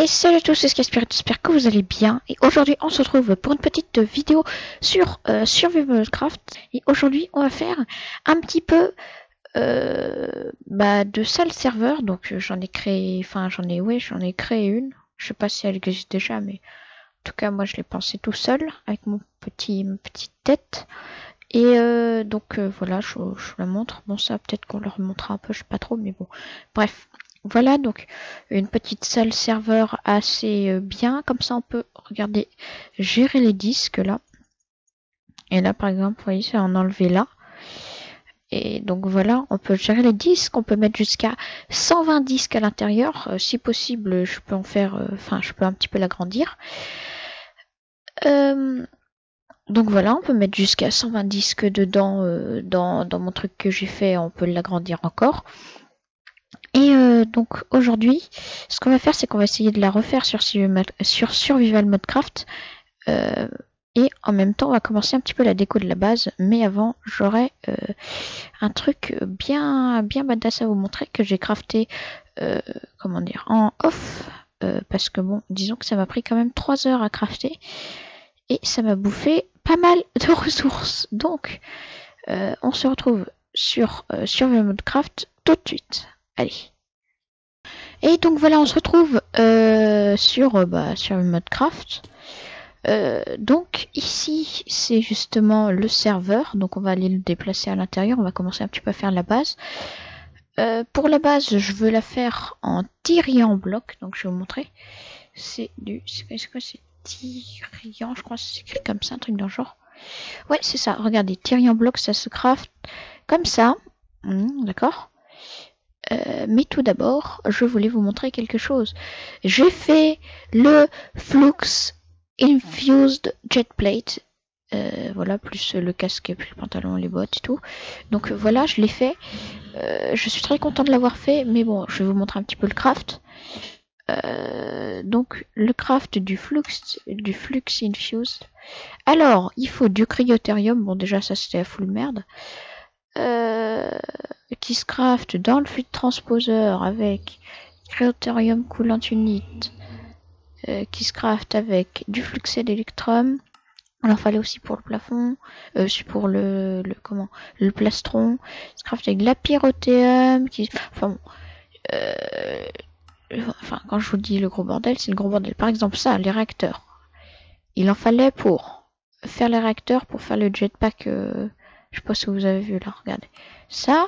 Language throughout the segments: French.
Et salut à tous, c'est Skyspirit, j'espère que vous allez bien. Et aujourd'hui, on se retrouve pour une petite vidéo sur euh, Survival Craft. Et aujourd'hui, on va faire un petit peu euh, bah, de salle serveur. Donc, euh, j'en ai créé, enfin, j'en ai, ouais, j'en ai créé une. Je sais pas si elle existe déjà, mais en tout cas, moi, je l'ai pensé tout seul avec mon petit, ma petite tête. Et euh, donc voilà, je, je, la montre. Bon, ça, peut-être qu'on leur montrera un peu, je sais pas trop, mais bon. Bref, voilà donc une petite salle serveur assez euh, bien. Comme ça, on peut regarder, gérer les disques là. Et là, par exemple, vous voyez, c'est en enlever là. Et donc voilà, on peut gérer les disques, on peut mettre jusqu'à 120 disques à l'intérieur. Euh, si possible, je peux en faire, euh, enfin, je peux un petit peu l'agrandir. Donc voilà, on peut mettre jusqu'à 120 disques dedans dans, dans, mon truc que j'ai fait, on peut l'agrandir encore. Et euh, donc aujourd'hui, ce qu'on va faire, c'est qu'on va essayer de la refaire sur, sur Survival Modcraft. Euh, et en même temps, on va commencer un petit peu la déco de la base. Mais avant, j'aurai euh, un truc bien, bien badass à vous montrer que j'ai crafté, comment dire, en off. Parce que bon, disons que ça m'a pris quand même 3 heures à crafter. Et ça m'a bouffé pas mal de ressources. Donc, on se retrouve sur Survival Modcraft tout de suite. Allez. Et donc voilà, on se retrouve euh, sur, euh, bah, sur le mode craft. Euh, donc ici, c'est justement le serveur. Donc on va aller le déplacer à l'intérieur. On va commencer un petit peu à faire la base. Pour la base, je veux la faire en Tyrian bloc. Donc je vais vous montrer. C'est du... C'est quoi C'est Tyrian, je crois que c'est écrit comme ça, un truc dans le genre. Ouais, c'est ça. Regardez, Tyrian bloc, ça se craft comme ça. Mmh, D'accord euh, mais tout d'abord, je voulais vous montrer quelque chose. J'ai fait le Flux Infused Jet Plate. Euh, voilà, plus le casque, plus le pantalon, les bottes et tout. Donc voilà, je l'ai fait. Euh, je suis très content de l'avoir fait, mais bon, je vais vous montrer un petit peu le craft. Donc le craft du flux du flux infused. Alors, il faut du cryotherium. Bon, déjà ça c'était à full merde. Euh, qui se craft dans le fluide transposeur avec Cryotherium Coolant Unit euh, qui se craft avec du fluxé d'électrum. Il en fallait aussi pour le plafond, euh, pour le, le comment le plastron. Se craft avec de la pyrotéum qui enfin bon, euh, enfin quand je vous dis le gros bordel, c'est le gros bordel. Par exemple ça, les réacteurs. Il en fallait pour faire les réacteurs pour faire le jetpack euh, je sais pas si vous avez vu là, regardez. Ça,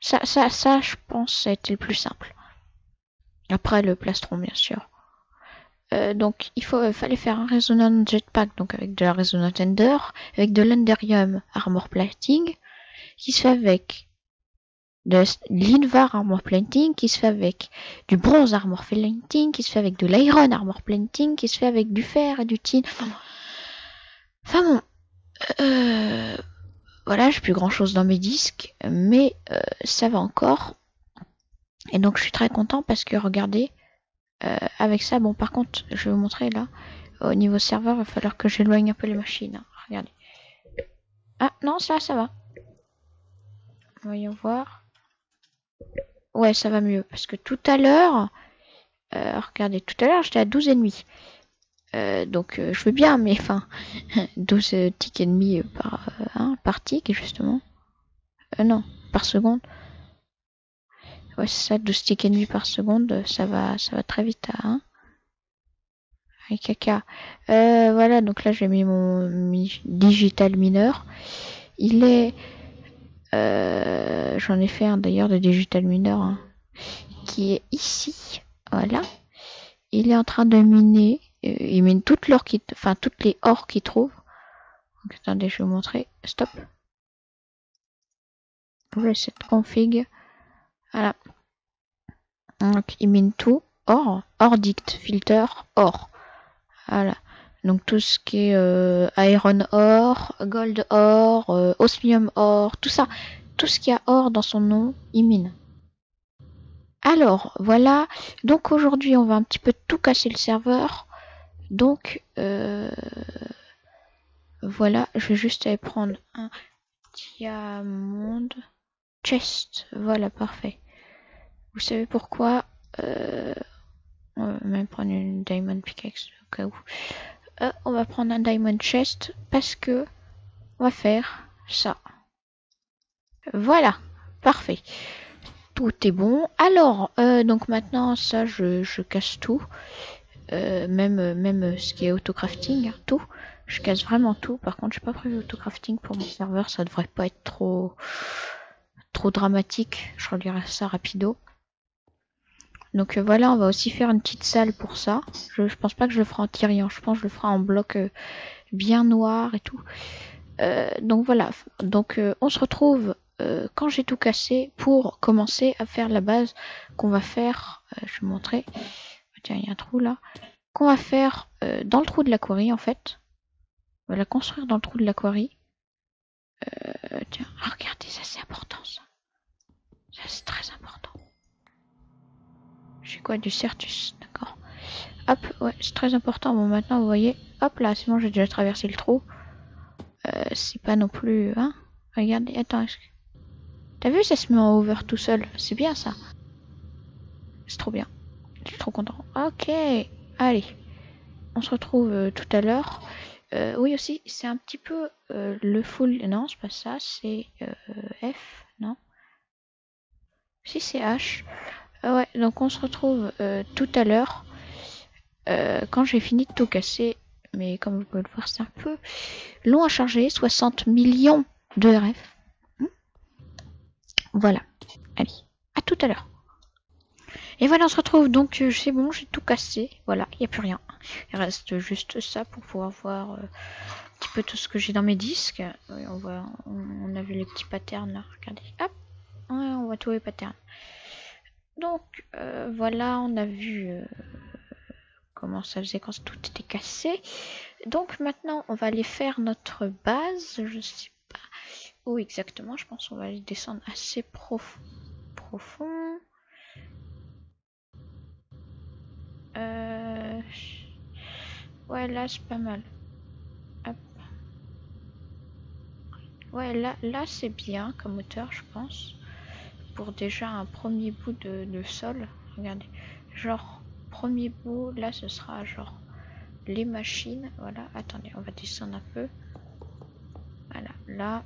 ça, ça, ça, je pense, été le plus simple. Après le plastron, bien sûr. Euh, donc, il faut, fallait faire un résonant jetpack, donc avec de la résonant ender, avec de l'enderium armor plating, qui se fait avec de l'invar armor plating, qui se fait avec du bronze armor plating, qui se fait avec de l'iron armor plating, qui se fait avec du fer et du tin. Enfin bon, euh, voilà, j'ai plus grand chose dans mes disques, mais euh, ça va encore. Et donc je suis très content parce que regardez, euh, avec ça, bon par contre, je vais vous montrer là, au niveau serveur, il va falloir que j'éloigne un peu les machines. Hein. Regardez. Ah non, ça, ça va. Voyons voir. Ouais, ça va mieux. Parce que tout à l'heure, euh, regardez, tout à l'heure j'étais à 12,5. Euh, donc euh, je veux bien, mais enfin, 12 euh, ticks et demi par, hein, par tick, justement. non, par seconde. Ouais, c'est ça, 12 ticks et demi par seconde, ça va, ça va très vite à hein. Caca. voilà, donc là j'ai mis mon digital mineur. Il est... J'en ai fait un d'ailleurs de digital mineur hein, qui est ici. Voilà. Il est en train de miner il mine toutes l'or qui, enfin toutes les ors qu'il trouve. Donc, attendez, je vais vous montrer. Stop. cette config. Voilà. Donc il mine tout. Or, or dict, filter, or. Voilà. Donc tout ce qui est euh, iron or, gold or, euh, osmium or, tout ça, tout ce qui a or dans son nom, il mine. Alors voilà, donc aujourd'hui on va un petit peu tout casser le serveur. Donc, euh, voilà, je vais juste aller prendre un diamond chest. Voilà, parfait. Vous savez pourquoi euh, euh même prendre une diamond pickaxe au cas où. Euh, on va prendre un diamond chest parce que on va faire ça. Voilà, parfait. Tout est bon. Alors, donc maintenant, ça, je casse tout. Euh, même, même ce qui est auto-crafting, tout. Je casse vraiment tout. Par contre, j'ai pas prévu auto-crafting pour mon serveur. Ça devrait pas être trop, trop dramatique. Je relirai ça rapido. Donc euh, voilà, on va aussi faire une petite salle pour ça. Je, je pense pas que je le ferai en tirant. Je pense que je le ferai en bloc euh, bien noir et tout. Euh, donc voilà. Donc on se retrouve quand j'ai tout cassé pour commencer à faire la base qu'on va faire. je vais vous montrer. Tiens, il y a un trou là. Qu'on va faire dans le trou de la quarry en fait. On va la construire dans le trou de la quarry. tiens, ah, regardez, ça c'est important ça. Ça c'est très important. J'ai quoi Du Certus, d'accord. Hop, ouais, c'est très important. Bon, maintenant, vous voyez, hop là, c'est bon, j'ai déjà traversé le trou. Euh, c'est pas non plus... Hein Regardez, attends. T'as vu, ça se met en over tout seul. C'est bien, ça. C'est trop bien. Content. Ok, allez. On se retrouve euh, tout à l'heure. Euh, oui, aussi, c'est un petit peu le full... Non, c'est pas ça, c'est F, non? Si, c'est H. Ah ouais, donc on se retrouve euh, tout à l'heure euh, quand j'ai fini de tout casser. Mais comme vous pouvez le voir, c'est un peu long à charger. 60 millions de RF. Hmm? voilà. Allez, à tout à l'heure. Et voilà, on se retrouve donc, euh, c'est bon, j'ai tout cassé. Voilà, il n'y a plus rien. Il reste juste ça pour pouvoir voir un petit peu tout ce que j'ai dans mes disques. on, voit, on, a vu les petits patterns regardez. Hop, on voit tous les patterns. Donc euh, voilà, on a vu euh, comment ça faisait quand tout était cassé. Donc maintenant, on va aller faire notre base. Je sais pas où exactement. Je pense qu'on va aller descendre assez profond. Ouais, là c'est pas mal. Ouais, là, là c'est bien comme hauteur, je pense pour déjà un premier bout de, sol. Regardez, genre premier bout, là ce sera genre les machines. Voilà, attendez, on va descendre un peu. Voilà, là.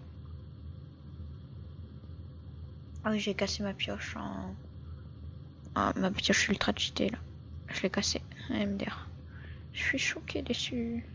Ah oui, j'ai cassé ma pioche en... Ma pioche ultra cheatée là. Je l'ai cassé, MDR. Je suis choqué dessus.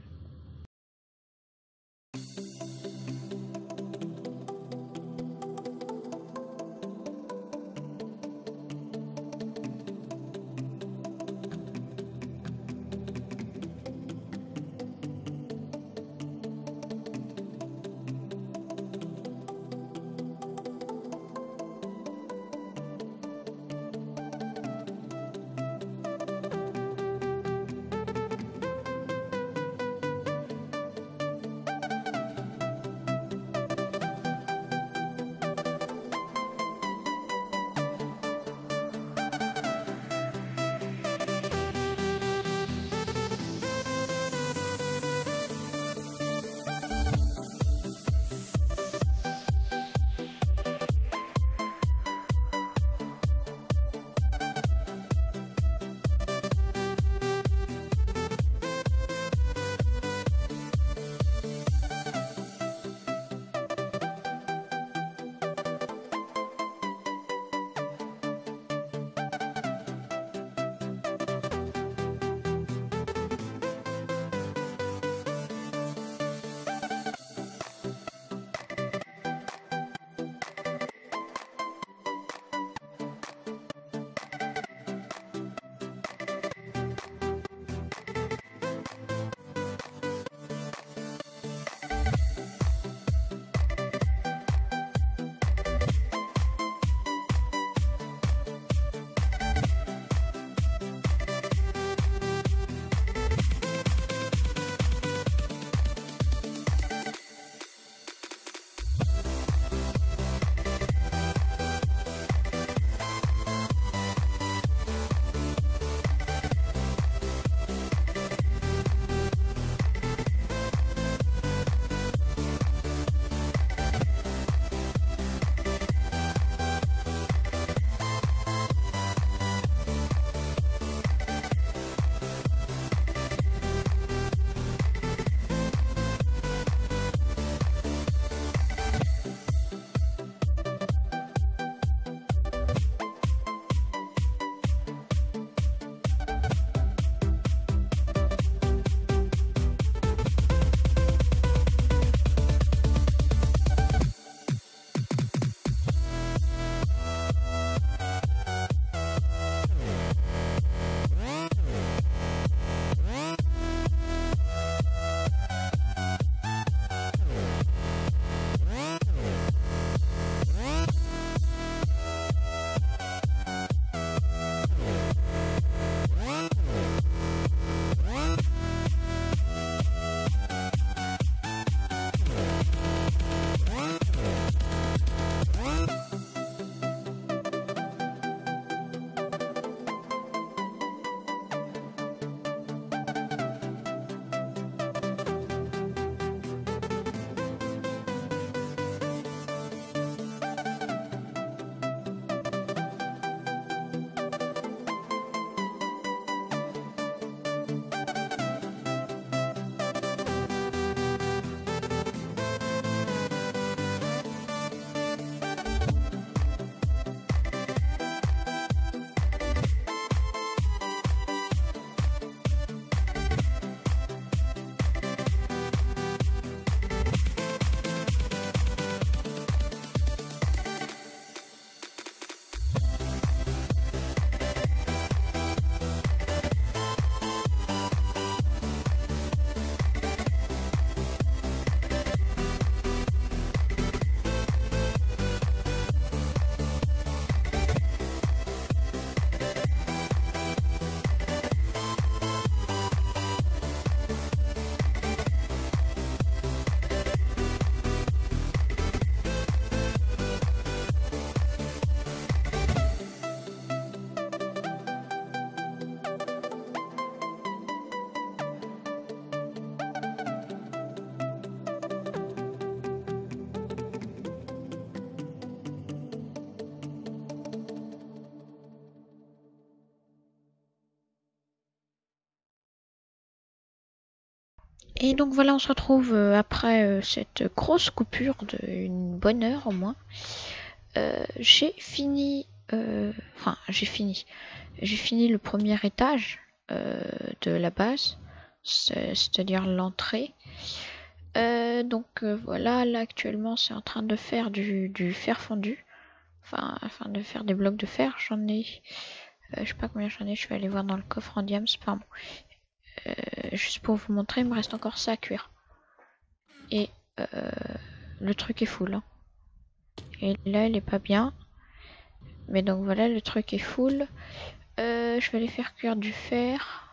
Et donc voilà, on se retrouve euh, après euh, cette grosse coupure d'une bonne heure au moins. Euh, j'ai fini, enfin j'ai fini, j'ai fini le premier étage de la base, c'est-à-dire l'entrée. donc voilà, là actuellement c'est en train de faire du, fer fondu, enfin, enfin de faire des blocs de fer. J'en ai, je sais pas combien j'en ai, je vais aller voir dans le coffre en diams. Euh, juste pour vous montrer, il me reste encore ça à cuire. Et euh, le truc est full. Hein. Et là, il est pas bien. Mais donc voilà, le truc est full. Euh, je vais aller faire cuire du fer.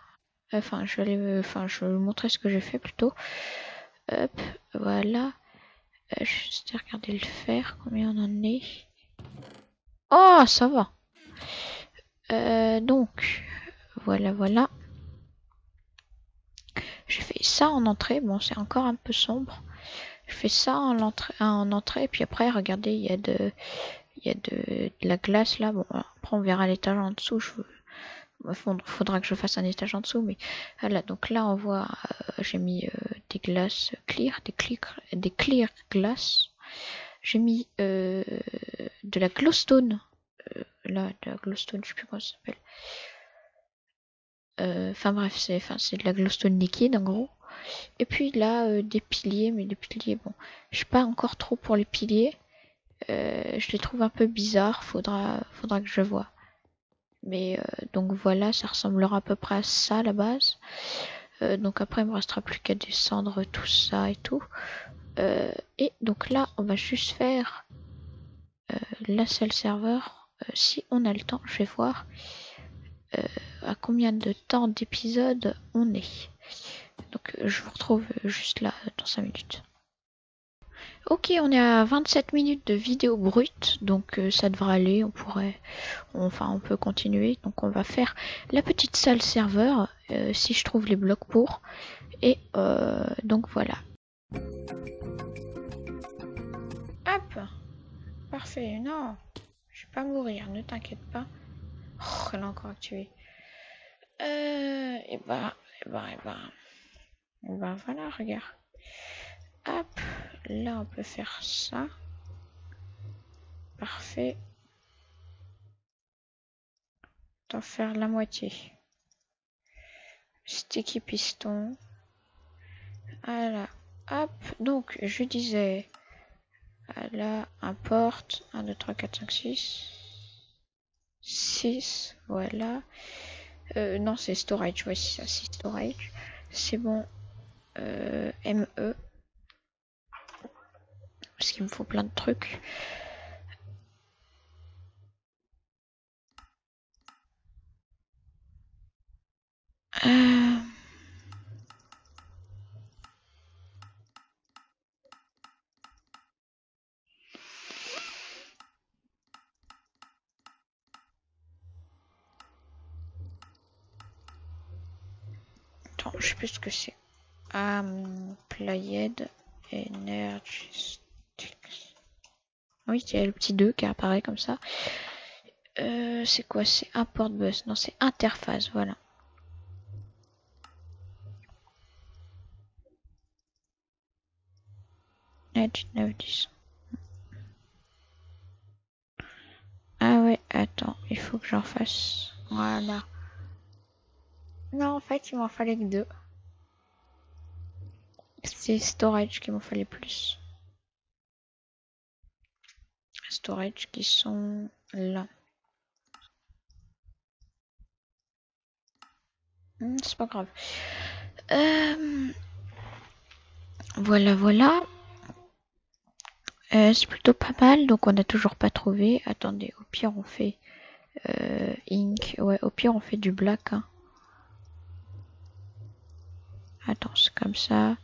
Enfin, je vais aller, enfin, je vous montrer ce que j'ai fait plutôt. Hop, voilà. je vais juste regarder le fer, combien on en est. Oh, ça va. donc, voilà, voilà. J'ai fait ça en entrée. Bon, c'est encore un peu sombre. Je fais ça en entrée, en entrée. Puis après, regardez, il y a de, il y a de, la glace là. Bon, après on verra l'étage en dessous. Je, faudra que je fasse un étage en dessous. Mais voilà, donc là on voit, euh, j'ai mis euh, des glaces clear, des clear, des clear glaces. J'ai mis euh, de la glowstone. là, de la glowstone, je sais plus comment ça s'appelle. Euh, enfin bref, c'est de la glowstone liquide en gros. Et puis là, euh, des piliers, mais des piliers, bon, je suis pas encore trop pour les piliers. Euh, je les trouve un peu bizarres, faudra, faudra que je vois. Mais donc voilà, ça ressemblera à peu près à ça la base. donc après, il me restera plus qu'à descendre tout ça et tout. et donc là, on va juste faire la seule serveur. si on a le temps, je vais voir. Euh, combien de temps d'épisode on est. Donc euh, je vous retrouve juste là dans 5 minutes. Ok, on est à 27 minutes de vidéo brute, donc euh, ça devrait aller, on pourrait, enfin on peut continuer. Donc on va faire la petite salle serveur, si je trouve les blocs pour. Et donc voilà. Hop Parfait, non, je vais pas mourir, ne t'inquiète pas. Oh, elle a encore actué. Euh, et bah, et bah, et bah. Voilà, regarde. Hop, là on peut faire ça. Parfait. T'en faire la moitié. Sticky piston. Voilà. Hop, donc je disais. Là, importe 1, 2, 3, 4, 5, 6. 6, voilà. Euh, non, c'est storage, ouais, ça, c'est storage. C'est bon. Euh, ME. Parce qu'il me faut plein de trucs. Euh... je sais plus ce que c'est. Played Energy Oui, c'est le petit 2 qui apparaît comme ça. Euh, c'est quoi? C'est import bus. Non, c'est interface, voilà. Edge 910. Ah ouais, attends, il faut que j'en fasse. Voilà. Non, en fait, il m'en fallait que deux. C'est storage qu'il m'en fallait plus. Storage qui sont là. Hmm, c'est pas grave. Euh, voilà, voilà. Euh, c'est plutôt pas mal, donc on n'a toujours pas trouvé. Attendez, au pire on fait euh, ink. Ouais, au pire on fait du black. Hein. Attends, c'est comme ça.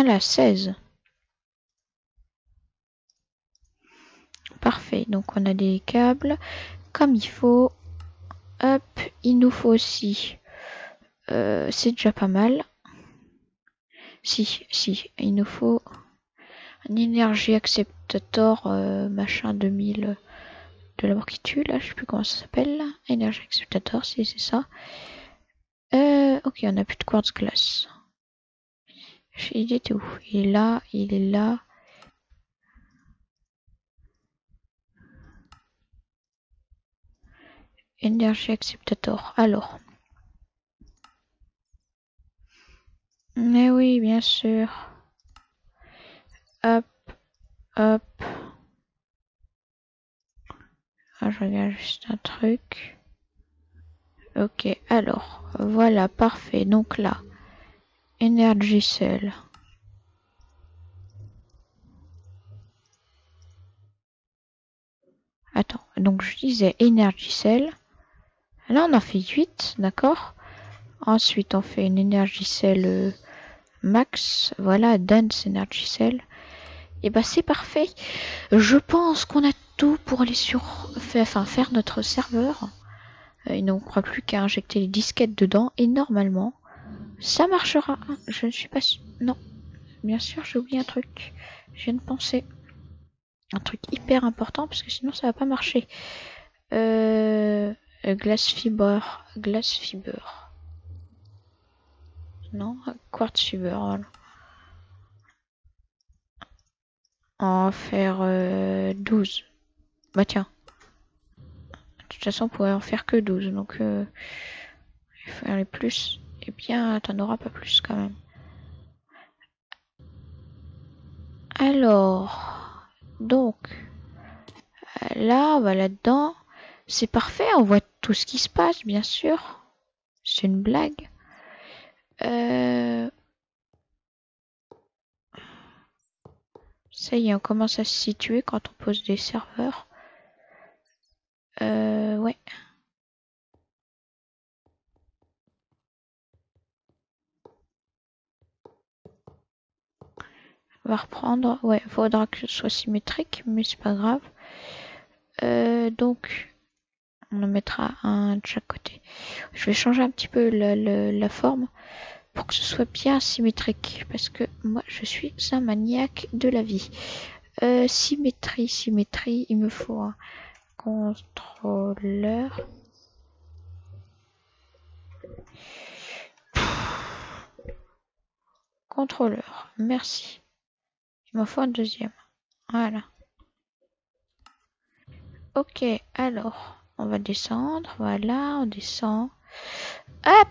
Ah là, 16. Parfait, donc on a des câbles comme il faut. Hop, il nous faut aussi. Euh, c'est déjà pas mal. Si, si, il nous faut un énergie acceptator euh, machin 2000 de la mort qui tue, là, je sais plus comment ça s'appelle. Énergie acceptateur, si c'est ça. Euh, ok, on a plus de quartz glace. Il était où Il est là, il est là. Énergie acceptator. Alors. Mais oui, bien sûr. Hop, hop. Ah, je regarde juste un truc. Ok, alors, voilà, parfait. Donc là, Energy Cell. Attends, donc je disais Energy Cell. Là, on en fait 8, d'accord? Ensuite, on fait une Energy Cell euh, Max. Voilà, Dance Energy Cell. Et bah, c'est parfait. Je pense qu'on a tout pour aller sur... Enfin, faire notre serveur. Euh, il ne croit plus qu'à injecter les disquettes dedans. Et normalement, ça marchera. Je ne suis pas... Non. Bien sûr, j'ai oublié un truc. Je viens de penser. Un truc hyper important, parce que sinon ça va pas marcher. Euh... Glass fiber. Glass fiber. Non, quartz fiber, voilà. On va faire euh, 12. Bah tiens. De toute façon, on pourrait en faire que 12. Donc, euh, il faut aller plus. Bien, t'en auras pas plus quand même. Alors, donc, là, va là-dedans. C'est parfait, on voit tout ce qui se passe, bien sûr. C'est une blague. Euh... Ça y est, on commence à se situer quand on pose des serveurs. Euh, ouais. Va reprendre. Ouais, faudra que ce soit symétrique, mais c'est pas grave. Euh, donc, on en mettra un de chaque côté. Je vais changer un petit peu la, la forme pour que ce soit bien symétrique parce que moi je suis un maniaque de la vie. Euh, symétrie, symétrie, il me faut un contrôleur. Contrôleur, merci. Il me faut un deuxième. Voilà. Ok, alors, on va descendre. Voilà, on descend. Hop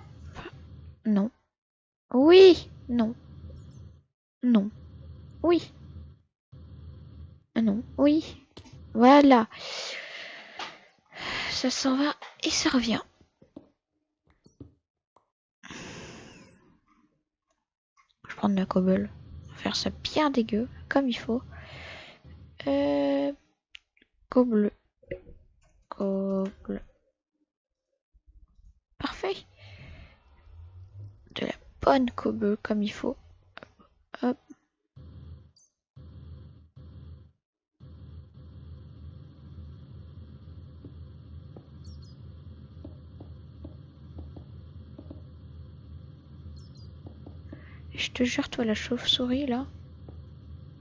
Non. Oui, non. Non. Oui. Non, oui. Voilà. Ça s'en va et ça revient. Je prends de la cobble. Faire ça bien dégueu, comme il faut. Euh... Cobble. Cobble. Parfait bonne cobble comme il faut. Je te jure, toi, la chauve-souris, là.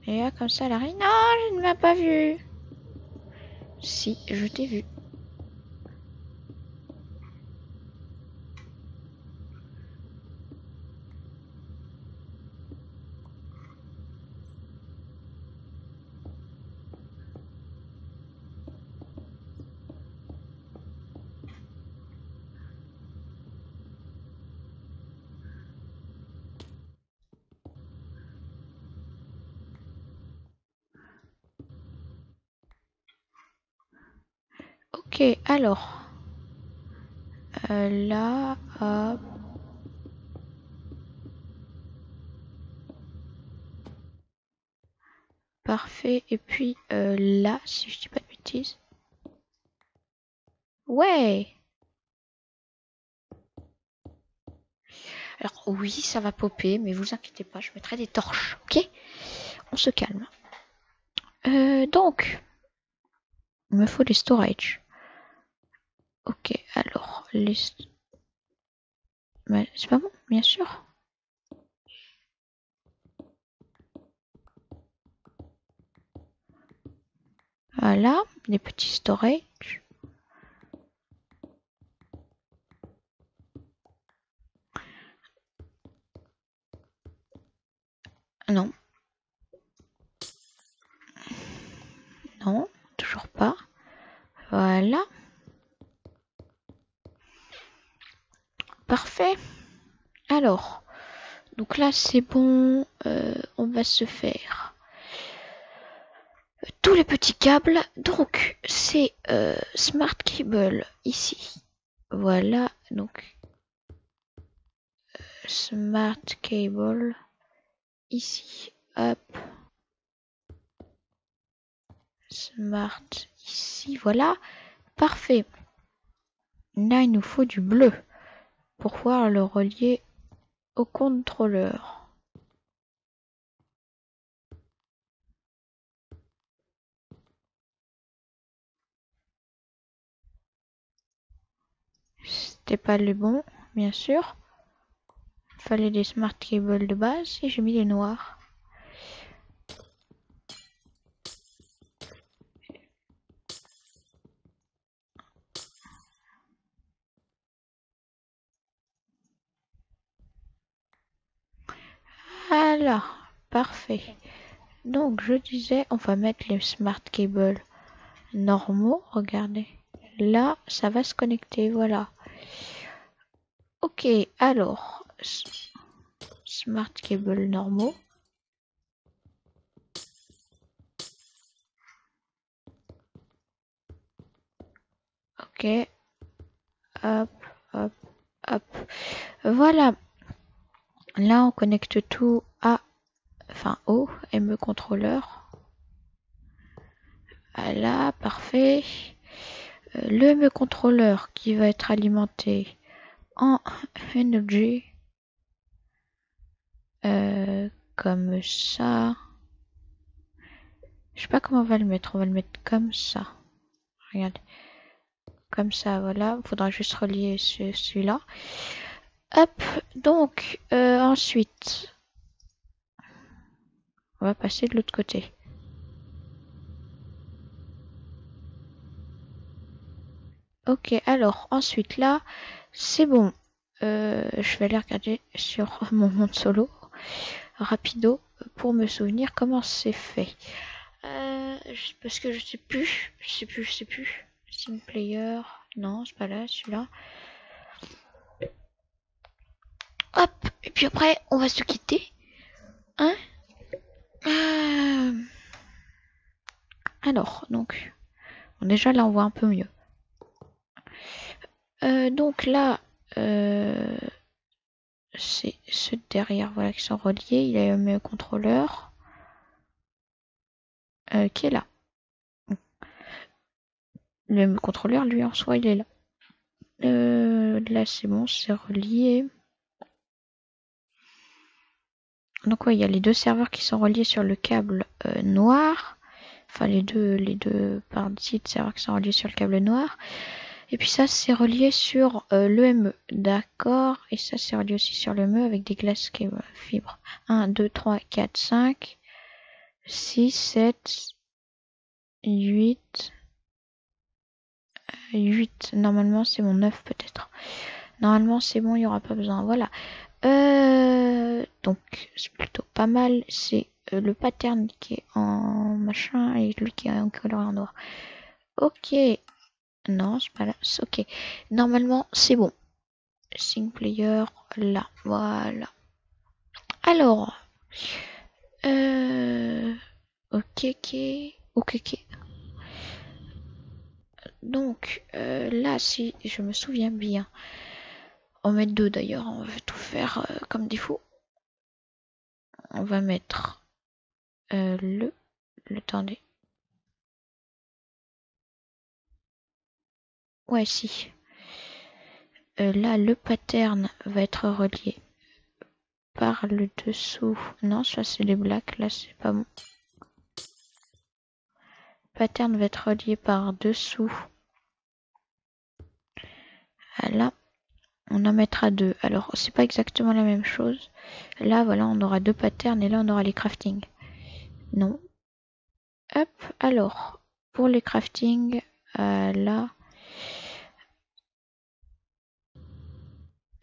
Et là, comme ça, elle arrive. Non, je ne m'ai pas vu. Si, je t'ai vu. Ok, alors. Euh, là. Parfait. Et puis euh, là, si je dis pas de bêtises. Ouais. Alors oui, ça va popper, mais vous inquiétez pas, je mettrai des torches, ok? On se calme. Euh, donc, il me faut des storage. Ok, alors, les... c'est pas bon, bien sûr. Voilà, des petits storage. Non. Non, toujours pas. Voilà. Parfait. Alors, donc là c'est bon. Euh, on va se faire tous les petits câbles. Donc c'est euh, Smart Cable ici. Voilà, donc euh, Smart Cable ici. Hop. Smart ici. Voilà. Parfait. Là, il nous faut du bleu pour pouvoir le relier au contrôleur? C'était pas le bon, bien sûr. Il fallait des smart cables de base et j'ai mis les noirs. Parfait. Donc je disais, on va mettre les smart cables normaux. Regardez, là, ça va se connecter. Voilà. Ok, alors smart cable normaux. Ok. Hop, hop, hop. Voilà. Là, on connecte tout à, enfin, au ME contrôleur. Voilà, parfait. Euh, le ME contrôleur qui va être alimenté en Energy euh, comme ça. Je sais pas comment on va le mettre. On va le mettre comme ça. Regardez. Comme ça, voilà. Il faudra juste relier celui-là. Hop, donc euh, ensuite, on va passer de l'autre côté. Ok, alors ensuite là, c'est bon. Euh, je vais aller regarder sur mon monde solo rapido pour me souvenir comment c'est fait. Euh, parce que je sais plus, je sais plus, je sais plus. Steam Player, non, c'est pas là, celui-là. Hop, et puis après, on va se quitter. Hein euh, Alors, donc, déjà là, on voit un peu mieux. Euh, donc là, euh, c'est ceux derrière voilà, qui sont reliés. Il a le contrôleur qui est là. Le contrôleur, lui, en soi, il est là. là, c'est bon, c'est relié. Donc il y a les deux serveurs qui sont reliés sur le câble euh, noir. Enfin les deux, les deux parties de serveurs qui sont reliés sur le câble noir. Et puis ça c'est relié sur euh, l'EME. D'accord. Et ça c'est relié aussi sur l'EME avec des glaces fibres. 1, 2, 3, 4, 5, 6, 7, 8. 8. Normalement c'est mon 9 peut-être. Normalement c'est bon, il n'y aura pas besoin. Voilà. Euh, donc c'est plutôt pas mal. C'est euh, le pattern qui est en machin et lui qui est en coloré en noir. Ok. Non, c'est pas là. Ok. Normalement, c'est bon. Sync player, là. Voilà. Alors. Euh, ok, ok. Ok, ok. Donc, là, si je me souviens bien, on mettre deux d'ailleurs, on va tout faire euh, comme défaut. On va mettre euh, le, le, attendez. Ouais, si. Euh, là, le pattern va être relié par le dessous. Non, ça c'est les blacks, là c'est pas bon. Pattern va être relié par dessous. Voilà on en mettra deux. Alors, c'est pas exactement la même chose. Là, voilà, on aura deux patterns et là, on aura les crafting. Non. Hop, alors, pour les crafting, euh, là.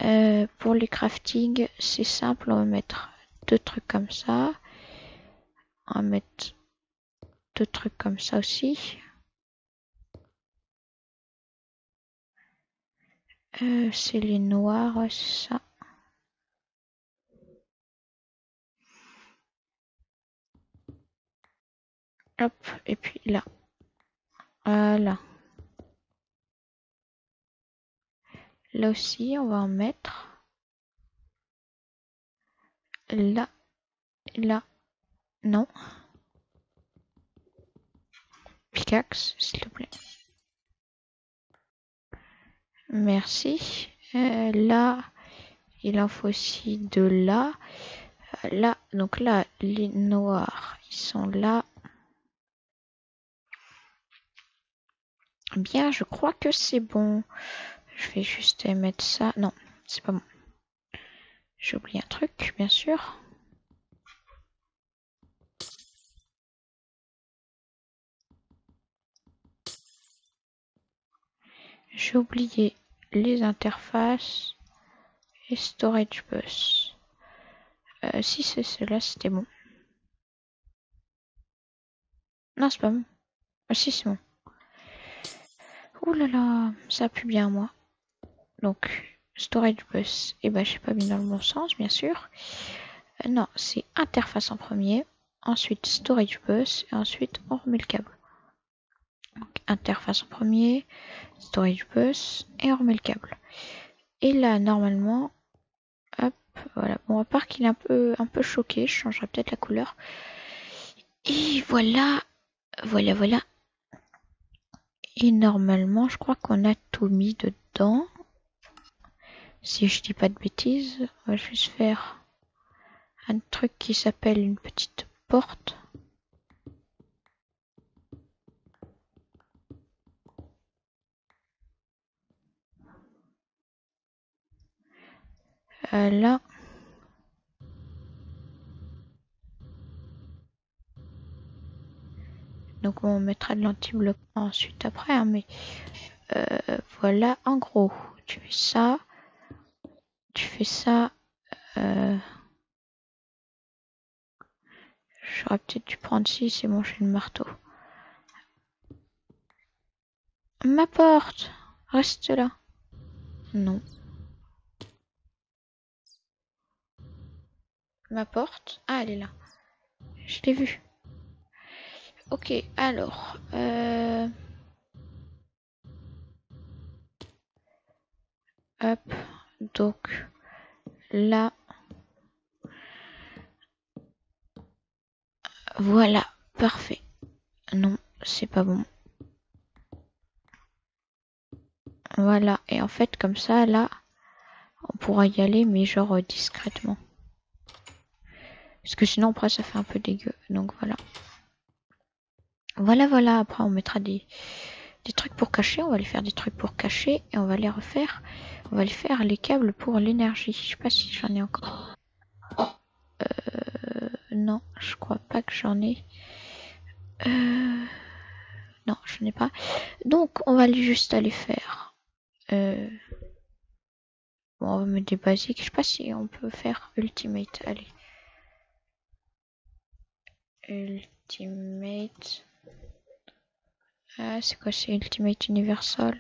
Euh, pour les crafting, c'est simple, on va mettre deux trucs comme ça. On va mettre deux trucs comme ça aussi. Euh, c'est les noirs, ça. Hop, et puis là. Voilà. Là aussi, on va en mettre. Là. Là. Non. Pickaxe, s'il te plaît. Merci. Euh, là, il en faut aussi de là. Euh, là, donc là, les noirs, ils sont là. Bien, je crois que c'est bon. Je vais juste mettre ça. Non, c'est pas bon. J'ai oublié un truc, bien sûr. J'ai oublié les interfaces et storage bus. Euh, si c'est cela, c'était bon. Non, c'est pas bon. Ah si, c'est bon. Ouh là là, ça pue bien moi. Donc, storage bus, et eh ben j'ai pas mis dans le bon sens, bien sûr. Euh, non, c'est interface en premier, ensuite storage bus, et ensuite on remet le câble. Interface en premier, storage bus, et on remet le câble. Et là, normalement, hop, voilà. Bon, à part qu'il est un peu, un peu choqué, je changerai peut-être la couleur. Et voilà, voilà, voilà. Et normalement, je crois qu'on a tout mis dedans. Si je dis pas de bêtises, on va juste faire un truc qui s'appelle une petite porte. Euh. Donc on mettra de l'anti-bloc ensuite après, hein, mais euh, voilà, en gros, tu fais ça, tu fais ça. Euh, J'aurais peut-être dû prendre 6 et manger le marteau. Ma porte Reste là. Non. Ma porte Ah, elle est là. Je l'ai vue. Ok, alors... Euh... Hop, donc là, voilà, parfait. Non, c'est pas bon. Voilà, et en fait, comme ça, là, on pourra y aller, mais genre euh, discrètement. Parce que sinon, après, ça fait un peu dégueu. Donc voilà. Voilà, voilà. Après, on mettra des, des trucs pour cacher. On va aller faire des trucs pour cacher. Et on va les refaire. On va les faire les câbles pour l'énergie. Je sais pas si j'en ai encore. Euh, non, je crois pas que j'en ai. Euh, non, je n'ai pas. Donc, on va juste aller faire. Euh, bon, on va mettre des basiques. Je sais pas si on peut faire Ultimate. Allez. Ultimate. Ah, c'est quoi c'est Ultimate Universal?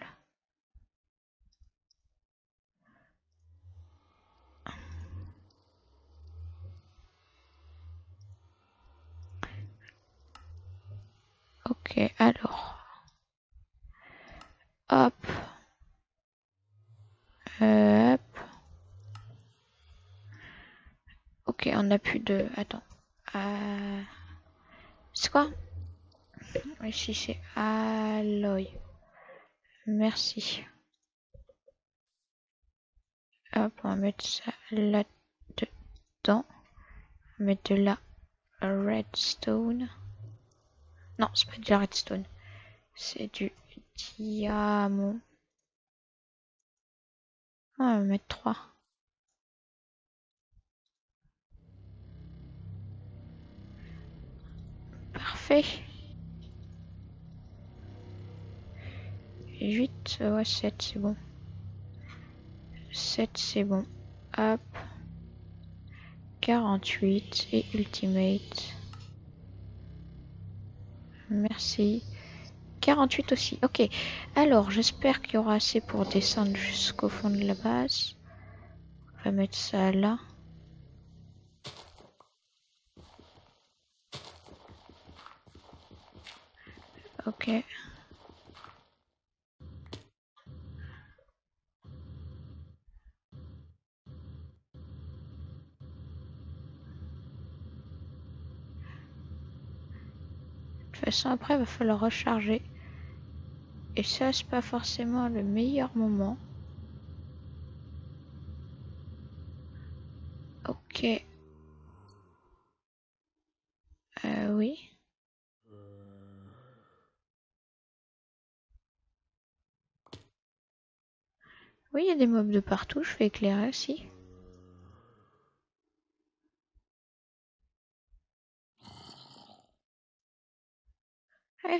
Ok, alors. Hop. Hop. Ok, on a plus de... Attends. Euh... C'est quoi? Ici c'est alloy. Merci. Hop, on va mettre ça là-dedans. On va mettre de la redstone. Non, c'est pas de la redstone. C'est du diamant. On va mettre 3. Parfait. 8, ouais 7 c'est bon. 7 c'est bon. Hop. 48 et Ultimate. Merci. 48 aussi. Ok. Alors, j'espère qu'il y aura assez pour descendre jusqu'au fond de la base. On va mettre ça là. Ok. De toute façon, après, il va falloir recharger. Et ça, c'est pas forcément le meilleur moment. Ok. Euh, oui. Oui, il y a des mobs de partout, je vais éclairer aussi. Viens,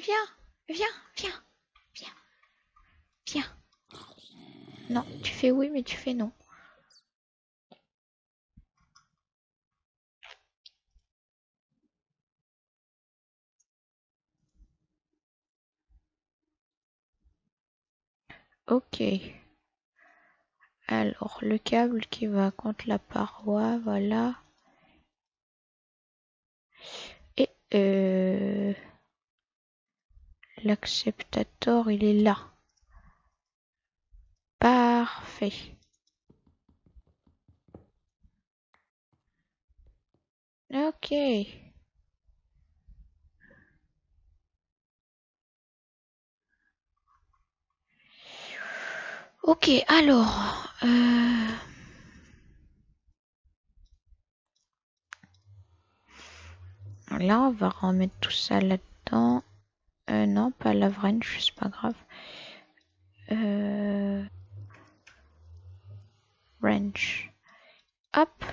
viens, viens, viens, viens. Non, tu fais oui, mais tu fais non. Ok. Alors, le câble qui va contre la paroi, voilà. Et euh, l'acceptator, il est là. Parfait. Ok. Ok, alors... Euh... Là, on va remettre tout ça là-dedans. Euh, non, pas la wrench, c'est pas grave. Euh... Wrench. Hop.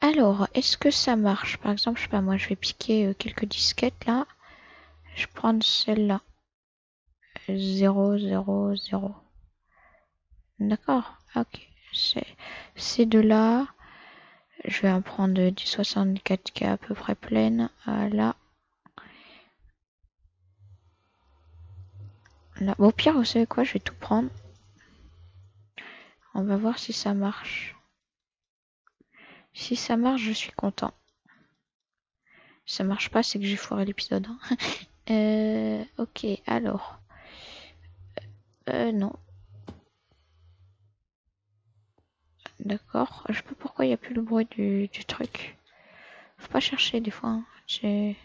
Alors, est-ce que ça marche? Par exemple, je sais pas, moi, je vais piquer euh, quelques disquettes là. Je prends celle-là. 0, 0, 0. D'accord, ok. C'est de là. Je vais en prendre du 64K à peu près pleine. Là. Là. Au pire, vous savez quoi Je vais tout prendre. On va voir si ça marche. Si ça marche, je suis content. Si ça marche pas, c'est que j'ai foiré l'épisode. Hein. euh, ok, alors. Euh, non. D'accord. Je sais pas pourquoi il n'y a plus le bruit du, truc. Faut pas chercher des fois. Hein. J'ai...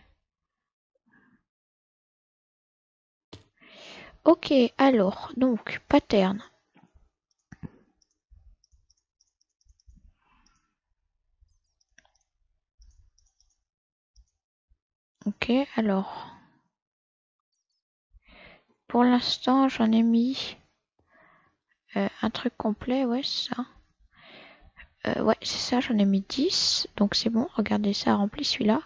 Ok, alors, donc, pattern. Ok, alors. Pour l'instant, j'en ai mis euh, un truc complet, ouais, ça. Euh, ouais, c'est ça, j'en ai mis 10. Donc c'est bon, regardez, ça rempli celui-là.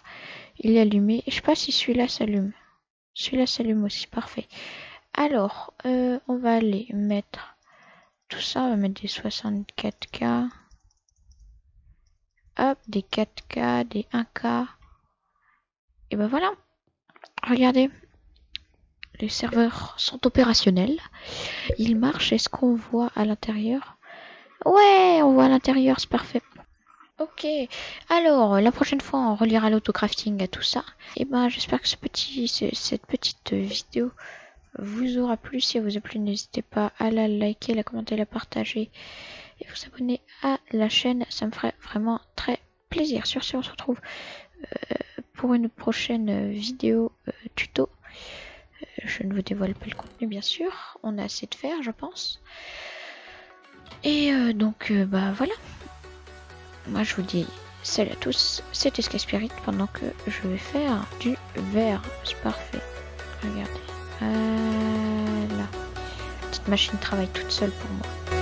Il est allumé. Je sais pas si celui-là s'allume. Celui-là s'allume aussi, parfait. Alors, euh, on va aller mettre tout ça, on va mettre des 64K. Hop, des 4K, des 1K. Et ben voilà. Regardez. Les serveurs sont opérationnels. Ils marchent. Est-ce qu'on voit à l'intérieur? Ouais, on voit à l'intérieur, c'est parfait. Ok, alors la prochaine fois on reliera l'autocrafting à tout ça. Et ben j'espère que cette petite vidéo vous aura plu. Si elle vous a plu, n'hésitez pas à la liker, la commenter, la partager et vous abonner à la chaîne. Ça me ferait vraiment très plaisir. Sur ce, on se retrouve euh, pour une prochaine vidéo euh, tuto. Euh, je ne vous dévoile pas le contenu, bien sûr. On a assez de faire, je pense. Et euh, donc, euh, bah voilà. Moi, je vous dis salut à tous. C'était Spirit pendant que je vais faire du verre. C'est parfait. Regardez. Voilà. La petite machine travaille toute seule pour moi.